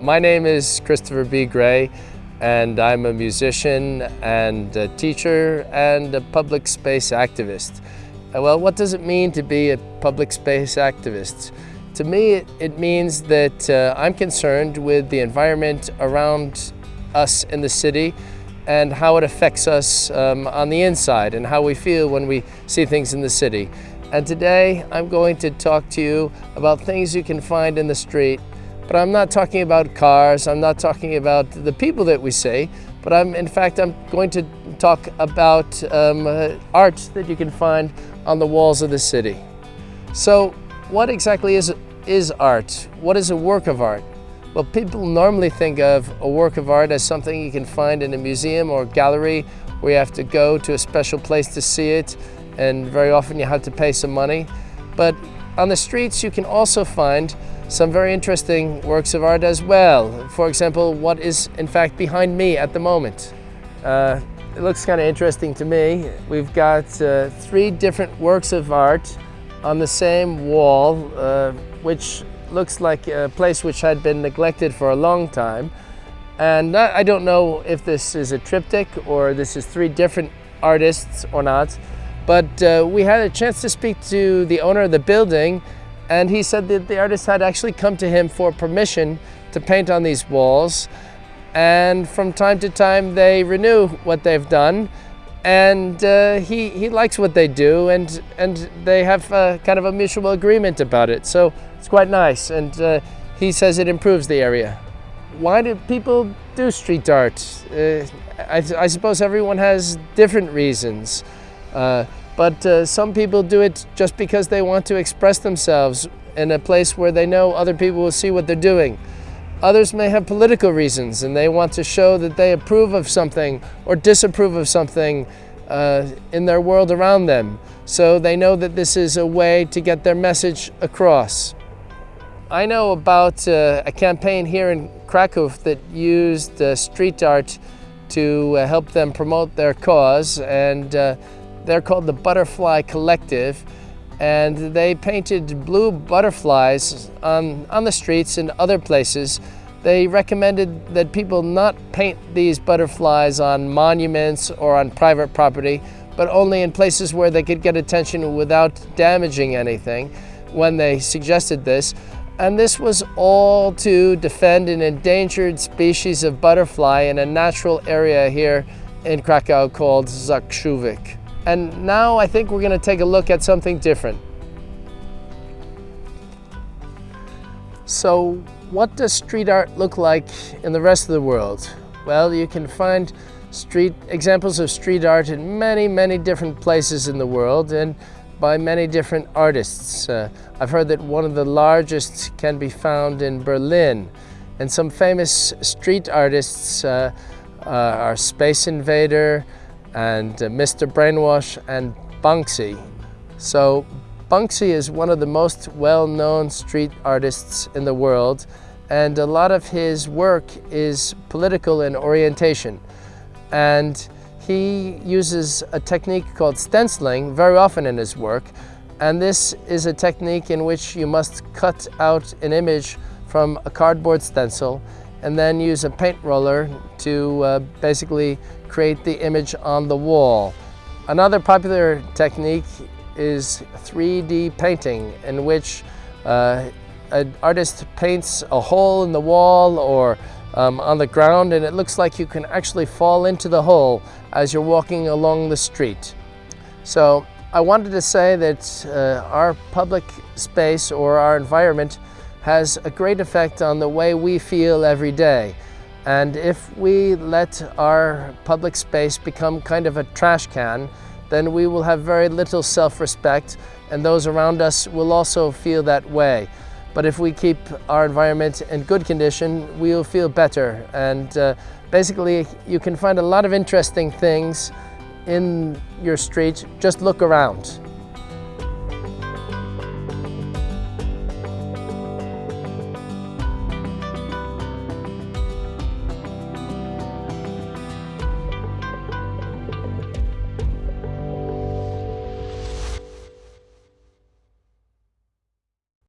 My name is Christopher B. Gray and I'm a musician and a teacher and a public space activist. Uh, well, what does it mean to be a public space activist? To me, it, means that uh, I'm concerned with the environment around us in the city and how it affects us um, on the inside and how we feel when we see things in the city. And today I'm going to talk to you about things you can find in the street but I'm not talking about cars, I'm not talking about the people that we see, but I'm, in fact, I'm going to talk about um, uh, art that you can find on the walls of the city. So what exactly is, is art? What is a work of art? Well, people normally think of a work of art as something you can find in a museum or gallery where you have to go to a special place to see it, and very often you have to pay some money. But on the streets, you can also find some very interesting works of art as well. For example, what is in fact behind me at the moment. Uh, it looks kind of interesting to me. We've got uh, three different works of art on the same wall, uh, which looks like a place which had been neglected for a long time. And I don't know if this is a triptych or this is three different artists or not, but uh, we had a chance to speak to the owner of the building and he said that the artist had actually come to him for permission to paint on these walls. And from time to time, they renew what they've done. And uh, he, he likes what they do, and, and they have uh, kind of a mutual agreement about it. So it's quite nice. And uh, he says it improves the area. Why do people do street art? Uh, I, I, suppose everyone has different reasons. But uh, some people do it just because they want to express themselves in a place where they know other people will see what they're doing. Others may have political reasons and they want to show that they approve of something or disapprove of something uh, in their world around them. So they know that this is a way to get their message across. I know about uh, a campaign here in Krakow that used uh, street art to uh, help them promote their cause and uh, they're called the Butterfly Collective and they painted blue butterflies on, on the streets and other places. They recommended that people not paint these butterflies on monuments or on private property, but only in places where they could get attention without damaging anything when they suggested this. And this was all to defend an endangered species of butterfly in a natural area here in Krakow called Zakrzówek. And now I think we're going to take a look at something different. So what does street art look like in the rest of the world? Well, you can find street examples of street art in many, many different places in the world and by many different artists. Uh, I've heard that one of the largest can be found in Berlin. And some famous street artists uh, uh, are Space Invader, and uh, Mr. Brainwash and Banksy. So Banksy is one of the most well-known street artists in the world and a lot of his work is political in orientation. And he uses a technique called stenciling very often in his work. And this is a technique in which you must cut out an image from a cardboard stencil and then use a paint roller to uh, basically create the image on the wall. Another popular technique is 3D painting in which uh, an artist paints a hole in the wall or um, on the ground and it looks like you can actually fall into the hole as you're walking along the street. So I wanted to say that uh, our public space or our environment has a great effect on the way we feel every day. And if we let our public space become kind of a trash can, then we will have very little self-respect and those around us will also feel that way. But if we keep our environment in good condition, we'll feel better. And uh, basically, you can find a lot of interesting things in your street. Just look around.